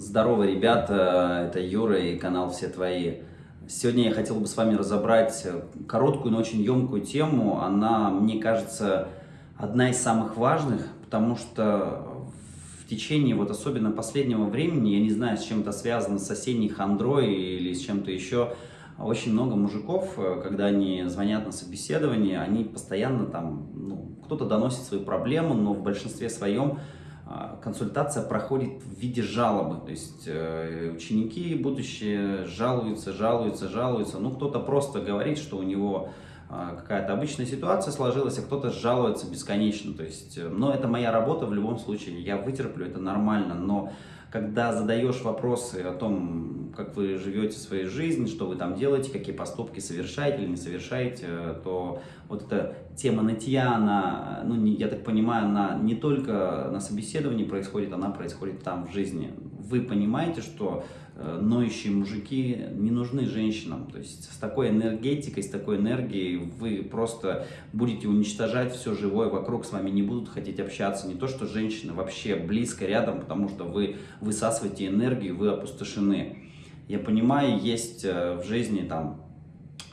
Здорово, ребята, это Юра и канал «Все твои». Сегодня я хотел бы с вами разобрать короткую, но очень емкую тему. Она, мне кажется, одна из самых важных, потому что в течение, вот особенно последнего времени, я не знаю, с чем это связано, с осенней хандрой или с чем-то еще, очень много мужиков, когда они звонят на собеседование, они постоянно там, ну, кто-то доносит свою проблему, но в большинстве своем консультация проходит в виде жалобы. То есть э, ученики будущие жалуются, жалуются, жалуются. Ну, кто-то просто говорит, что у него а, какая-то обычная ситуация сложилась, а кто-то жалуется бесконечно. То есть, э, но это моя работа в любом случае, я вытерплю, это нормально. Но когда задаешь вопросы о том, как вы живете своей жизнью, что вы там делаете, какие поступки совершаете или не совершаете, то вот эта тема нытья, она, ну, я так понимаю, она не только на собеседовании происходит, она происходит там в жизни. Вы понимаете, что э, ноющие мужики не нужны женщинам. То есть с такой энергетикой, с такой энергией вы просто будете уничтожать все живое вокруг, с вами не будут хотеть общаться. Не то, что женщины вообще близко рядом, потому что вы высасываете энергию, вы опустошены. Я понимаю, есть э, в жизни там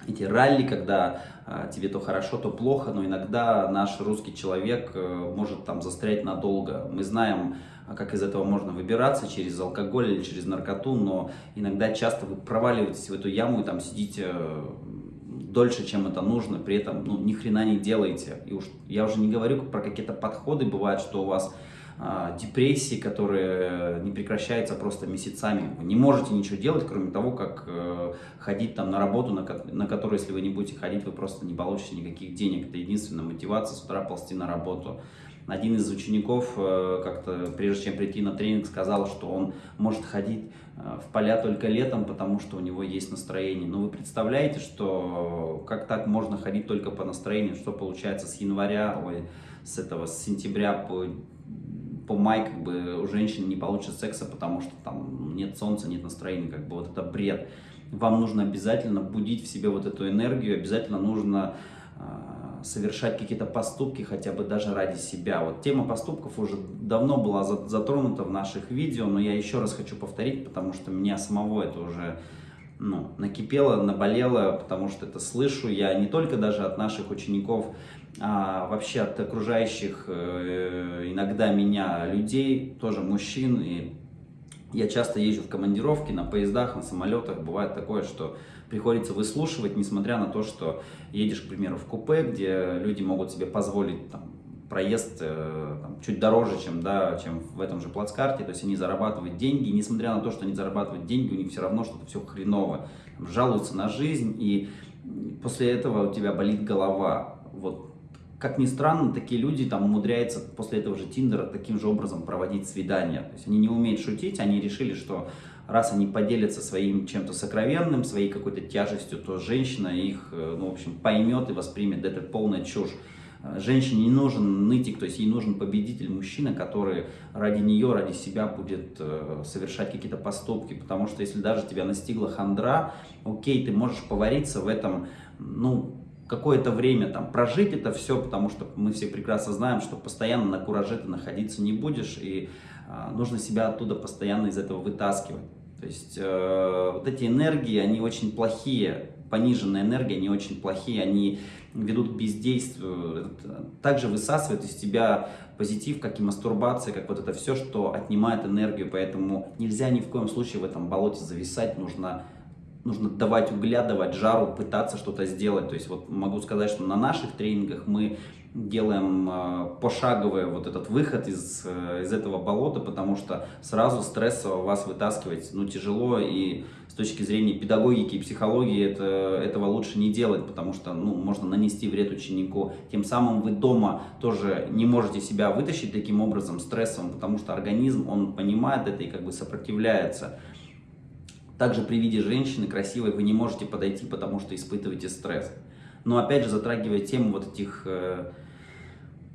эти ралли, когда а, тебе то хорошо, то плохо, но иногда наш русский человек э, может там застрять надолго. Мы знаем, как из этого можно выбираться, через алкоголь или через наркоту, но иногда часто вы проваливаетесь в эту яму и там сидите э, дольше, чем это нужно, при этом ну, ни хрена не делаете. И уж, я уже не говорю про какие-то подходы, бывает, что у вас а, депрессии, которые не прекращаются просто месяцами. Вы не можете ничего делать, кроме того, как э, ходить там на работу, на, на которую, если вы не будете ходить, вы просто не получите никаких денег. Это единственная мотивация с утра ползти на работу. Один из учеников, э, как-то прежде чем прийти на тренинг, сказал, что он может ходить э, в поля только летом, потому что у него есть настроение. Но вы представляете, что как так можно ходить только по настроению, что получается с января, ой, с этого, с сентября по по май как бы у женщин не получится секса, потому что там нет солнца, нет настроения, как бы вот это бред. Вам нужно обязательно будить в себе вот эту энергию, обязательно нужно совершать какие-то поступки, хотя бы даже ради себя. Вот тема поступков уже давно была затронута в наших видео, но я еще раз хочу повторить, потому что меня самого это уже ну, накипело, наболело, потому что это слышу я не только даже от наших учеников, а вообще от окружающих э, иногда меня людей, тоже мужчин. И я часто езжу в командировки на поездах, на самолетах. Бывает такое, что приходится выслушивать, несмотря на то, что едешь, к примеру, в купе, где люди могут себе позволить там, проезд э, там, чуть дороже, чем, да, чем в этом же плацкарте, то есть они зарабатывают деньги, и несмотря на то, что они зарабатывают деньги, у них все равно что-то все хреново, там, жалуются на жизнь, и после этого у тебя болит голова. Вот как ни странно, такие люди там умудряются после этого же Тиндера таким же образом проводить свидания. То есть они не умеют шутить, они решили, что раз они поделятся своим чем-то сокровенным, своей какой-то тяжестью, то женщина их, э, ну, в общем, поймет и воспримет. Это полная чушь. Э, женщине не нужен нытик, то есть ей нужен победитель, мужчина, который ради нее, ради себя будет э, совершать какие-то поступки. Потому что если даже тебя настигла хандра, окей, ты можешь повариться в этом, ну, какое-то время там прожить это все, потому что мы все прекрасно знаем, что постоянно на кураже ты находиться не будешь, и э, нужно себя оттуда постоянно из этого вытаскивать. То есть э, вот эти энергии, они очень плохие, пониженная энергия, они очень плохие, они ведут к бездействию, также высасывают из тебя позитив, как и мастурбация, как вот это все, что отнимает энергию, поэтому нельзя ни в коем случае в этом болоте зависать, нужно нужно давать угля, давать жару, пытаться что-то сделать. То есть вот могу сказать, что на наших тренингах мы делаем э, пошаговый вот этот выход из, э, из этого болота, потому что сразу стрессово вас вытаскивать ну, тяжело, и с точки зрения педагогики и психологии это, этого лучше не делать, потому что ну, можно нанести вред ученику. Тем самым вы дома тоже не можете себя вытащить таким образом стрессом, потому что организм, он понимает это и как бы сопротивляется. Также при виде женщины красивой вы не можете подойти, потому что испытываете стресс. Но опять же, затрагивая тему вот этих э,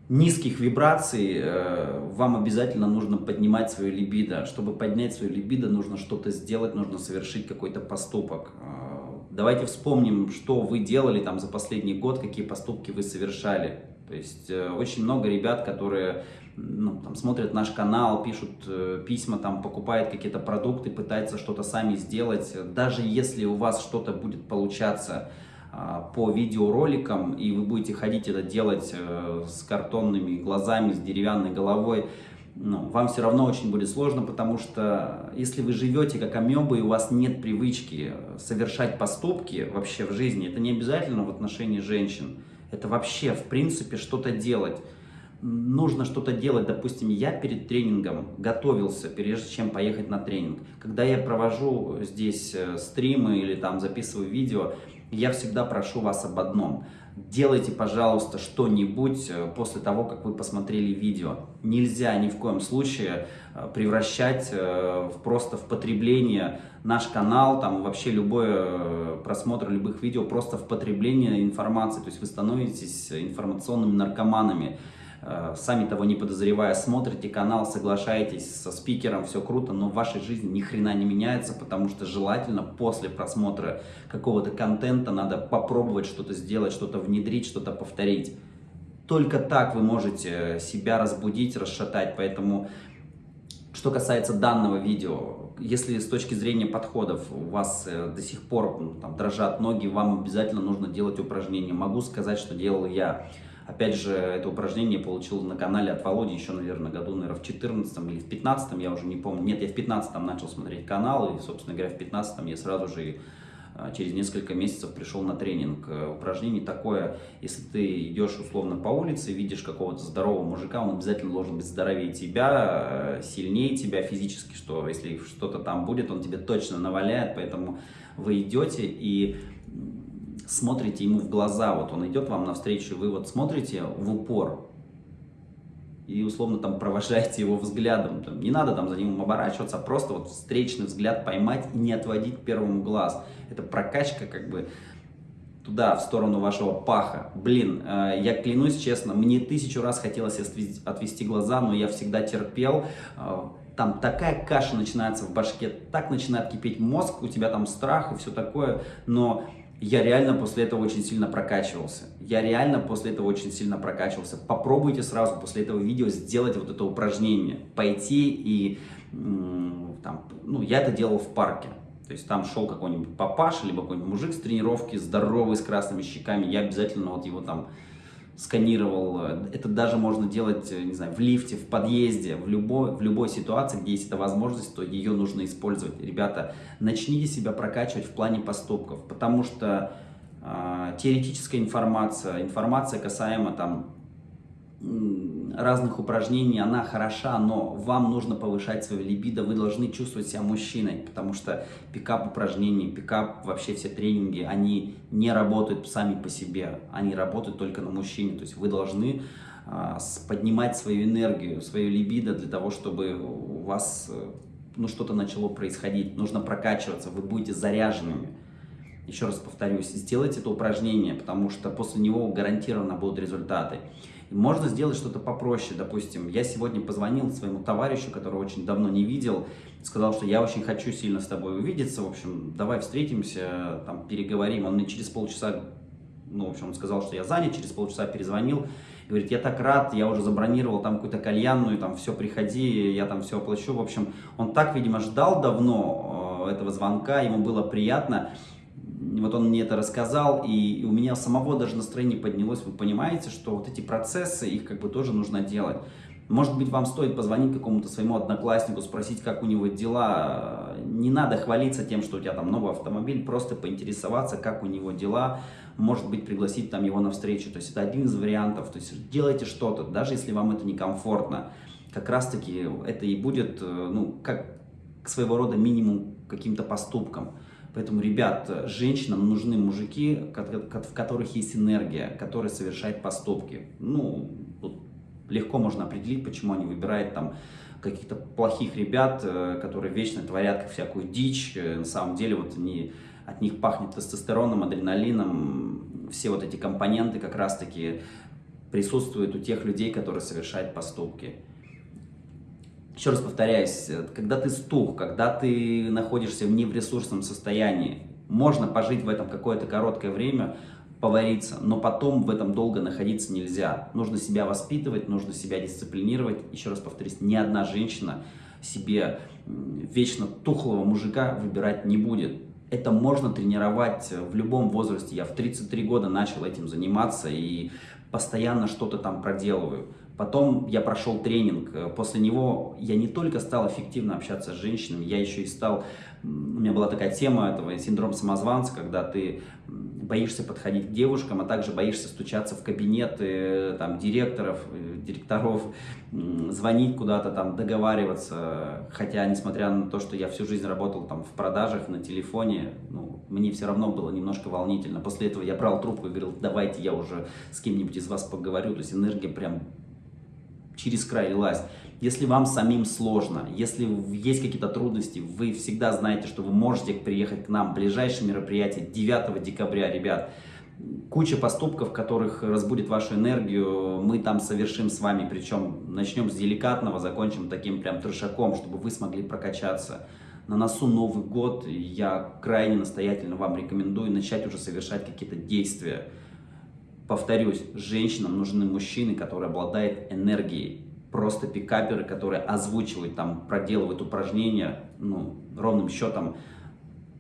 низких вибраций, э, вам обязательно нужно поднимать свою либидо. Чтобы поднять свою либидо, нужно что-то сделать, нужно совершить какой-то поступок. Э, давайте вспомним, что вы делали там за последний год, какие поступки вы совершали. То есть э, очень много ребят, которые ну, там, смотрят наш канал, пишут э, письма, там, покупают какие-то продукты, пытаются что-то сами сделать. Даже если у вас что-то будет получаться э, по видеороликам, и вы будете ходить это делать э, с картонными глазами, с деревянной головой, ну, вам все равно очень будет сложно, потому что если вы живете как амебы, и у вас нет привычки совершать поступки вообще в жизни, это не обязательно в отношении женщин, это вообще в принципе что-то делать. Нужно что-то делать, допустим, я перед тренингом готовился, прежде чем поехать на тренинг. Когда я провожу здесь э, стримы или там записываю видео, я всегда прошу вас об одном – делайте, пожалуйста, что-нибудь э, после того, как вы посмотрели видео. Нельзя ни в коем случае э, превращать просто в потребление наш канал, там вообще любой просмотр любых видео просто в потребление информации. То есть вы становитесь информационными наркоманами. Э, сами того не подозревая, смотрите канал, соглашаетесь со спикером, все круто, но в вашей жизни ни хрена не меняется, потому что желательно после просмотра какого-то контента надо попробовать что-то сделать, что-то внедрить, что-то повторить. Только так вы можете себя разбудить, расшатать, поэтому что касается данного видео, если с точки зрения подходов у вас э, до сих пор там, дрожат ноги, вам обязательно нужно делать упражнения. Могу сказать, что делал я. Опять же, это упражнение получил на канале от Володи еще, наверное, году, наверное, в 14 или в 15 я уже не помню. Нет, я в 15 начал смотреть канал, и, собственно говоря, в 15 я сразу же а, через несколько месяцев пришел на тренинг. Э, упражнение такое, если ты идешь условно по улице, видишь какого-то здорового мужика, он обязательно должен быть здоровее тебя, э, сильнее тебя физически, что если что-то там будет, он тебе точно наваляет, поэтому вы идете и смотрите ему в глаза, вот он идет вам навстречу, вы вот смотрите в упор, и условно там провожаете его взглядом. Там, не надо там за ним оборачиваться, а просто вот встречный взгляд поймать и не отводить первому глаз. Это прокачка как бы туда, в сторону вашего паха. Блин, э, я клянусь честно, мне тысячу раз хотелось отвести глаза, но я всегда терпел. Э, там такая каша начинается в башке, так начинает кипеть мозг, у тебя там страх и все такое, но я реально после этого очень сильно прокачивался. Я реально после этого очень сильно прокачивался. Попробуйте сразу после этого видео сделать вот это упражнение. Пойти и, там, ну, я это делал в парке. То есть там шел какой-нибудь папаша, либо какой-нибудь мужик с тренировки, здоровый, с красными щеками. Я обязательно вот его там сканировал. Это даже можно делать, не знаю, в лифте, в подъезде, в любой, в любой ситуации, где есть эта возможность, то ее нужно использовать. Ребята, начните себя прокачивать в плане поступков, потому что э, теоретическая информация, информация касаемо там разных упражнений, она хороша, но вам нужно повышать свою либидо, вы должны чувствовать себя мужчиной, потому что пикап упражнений, пикап, вообще все тренинги, они не работают сами по себе, они работают только на мужчине, то есть вы должны а, поднимать свою энергию, свою либидо для того, чтобы у вас э, ну, что-то начало происходить, нужно прокачиваться, вы будете заряженными. Еще раз повторюсь, сделайте это упражнение, потому что после него гарантированно будут результаты. Можно сделать что-то попроще, допустим, я сегодня позвонил своему товарищу, которого очень давно не видел, сказал, что я очень хочу сильно с тобой увидеться, в общем, давай встретимся, там, переговорим. Он мне через полчаса, ну, в общем, он сказал, что я занят, через полчаса перезвонил, говорит, я так рад, я уже забронировал там какую-то кальянную, там, все, приходи, я там все оплачу. В общем, он так, видимо, ждал давно э, этого звонка, ему было приятно вот он мне это рассказал, и у меня самого даже настроение поднялось. Вы понимаете, что вот эти процессы, их как бы тоже нужно делать. Может быть, вам стоит позвонить какому-то своему однокласснику, спросить, как у него дела. Не надо хвалиться тем, что у тебя там новый автомобиль, просто поинтересоваться, как у него дела. Может быть, пригласить там его на встречу. То есть это один из вариантов. То есть делайте что-то, даже если вам это некомфортно. Как раз-таки это и будет, э, ну, как своего рода минимум каким-то поступком. Поэтому, ребят, женщинам нужны мужики, в которых есть энергия, которые совершают поступки. Ну, легко можно определить, почему они выбирают там каких-то плохих ребят, э, которые вечно творят всякую дичь. Э, на самом деле вот они, от них пахнет тестостероном, адреналином. Все вот эти компоненты как раз-таки присутствуют у тех людей, которые совершают поступки. Еще раз повторяюсь, когда ты стух, когда ты находишься в не в ресурсном состоянии, можно пожить в этом какое-то короткое время, повариться, но потом в этом долго находиться нельзя. Нужно себя воспитывать, нужно себя дисциплинировать. Еще раз повторюсь, ни одна женщина себе вечно тухлого мужика выбирать не будет. Это можно тренировать в любом возрасте. Я в 33 года начал этим заниматься и постоянно что-то там проделываю. Потом я прошел тренинг, после него я не только стал эффективно общаться с женщинами, я еще и стал, у меня была такая тема этого, синдром самозванца, когда ты боишься подходить к девушкам, а также боишься стучаться в кабинеты там, директоров, э, директоров, звонить куда-то, там, договариваться. Хотя, несмотря на то, что я всю жизнь работал там, в продажах, на телефоне, ну, мне все равно было немножко волнительно. После этого я брал трубку и говорил, давайте я уже с кем-нибудь из вас поговорю. То есть энергия прям через край лилась. Если вам самим сложно, если есть какие-то трудности, вы всегда знаете, что вы можете приехать к нам. Ближайшее мероприятие 9 декабря, ребят. Куча поступков, которых разбудит вашу энергию, мы там совершим с вами. Причем начнем с деликатного, закончим таким прям трешаком, чтобы вы смогли прокачаться. На носу Новый год, я крайне настоятельно вам рекомендую начать уже совершать какие-то действия. Повторюсь, женщинам нужны мужчины, которые обладают энергией просто пикаперы, которые озвучивают, там, проделывают упражнения, ну, ровным счетом,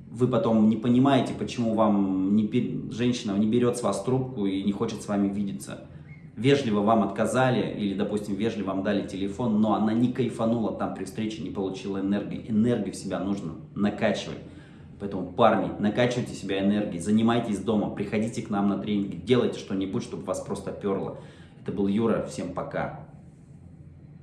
вы потом не понимаете, почему вам не, женщина не берет с вас трубку и не хочет с вами видеться. Вежливо вам отказали или, допустим, вежливо вам дали телефон, но она не кайфанула там при встрече, не получила энергии. Энергию в себя нужно накачивать. Поэтому, парни, накачивайте себя энергией, занимайтесь дома, приходите к нам на тренинги, делайте что-нибудь, чтобы вас просто перло. Это был Юра, всем пока.